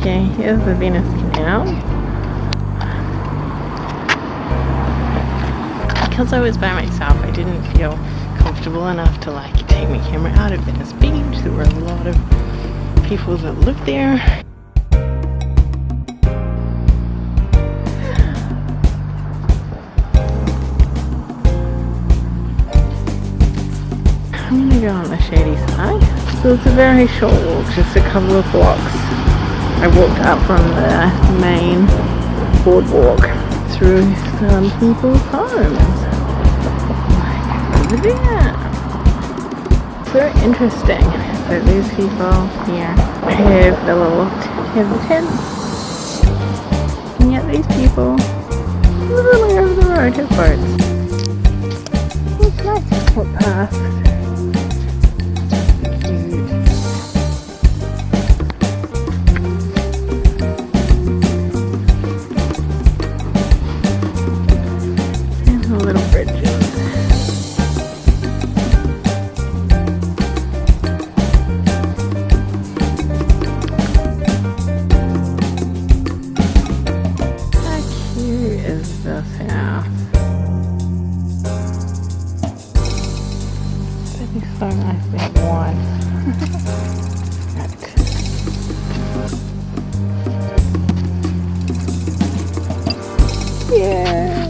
Okay, here's the Venice Canal. Because I was by myself, I didn't feel comfortable enough to like take my camera out of Venice Beach. There were a lot of people that lived there. I'm gonna go on the shady side. So it's a very short walk, just a couple of blocks. I walked out from the main boardwalk through some people's homes. Like over there. Very interesting So these people here have the little have the tents. And yet these people literally over the road have boats. It's nice to is this house? It'd be so nice to have one. Yeah.